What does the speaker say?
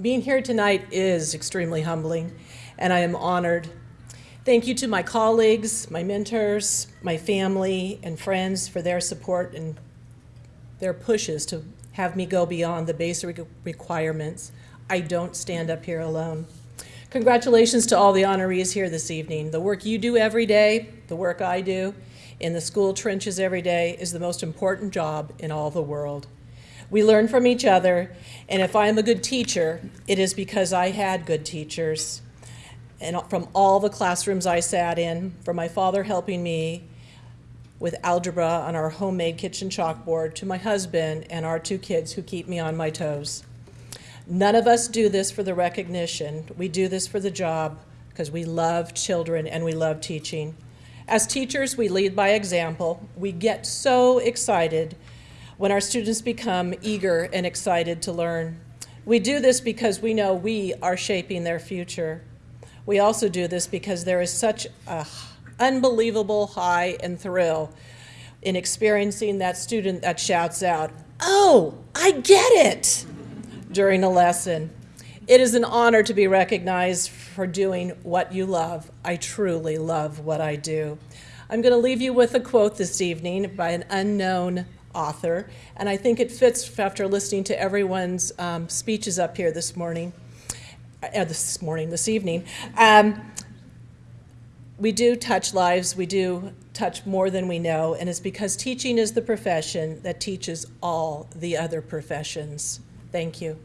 Being here tonight is extremely humbling, and I am honored. Thank you to my colleagues, my mentors, my family, and friends for their support and their pushes to have me go beyond the basic requirements. I don't stand up here alone. Congratulations to all the honorees here this evening. The work you do every day, the work I do in the school trenches every day is the most important job in all the world. We learn from each other, and if I am a good teacher, it is because I had good teachers. And from all the classrooms I sat in, from my father helping me with algebra on our homemade kitchen chalkboard to my husband and our two kids who keep me on my toes. None of us do this for the recognition. We do this for the job because we love children and we love teaching. As teachers, we lead by example. We get so excited when our students become eager and excited to learn. We do this because we know we are shaping their future. We also do this because there is such an unbelievable high and thrill in experiencing that student that shouts out, oh, I get it during a lesson. It is an honor to be recognized for doing what you love. I truly love what I do. I'm going to leave you with a quote this evening by an unknown author, and I think it fits after listening to everyone's um, speeches up here this morning, uh, this morning, this evening. Um, we do touch lives, we do touch more than we know, and it's because teaching is the profession that teaches all the other professions. Thank you.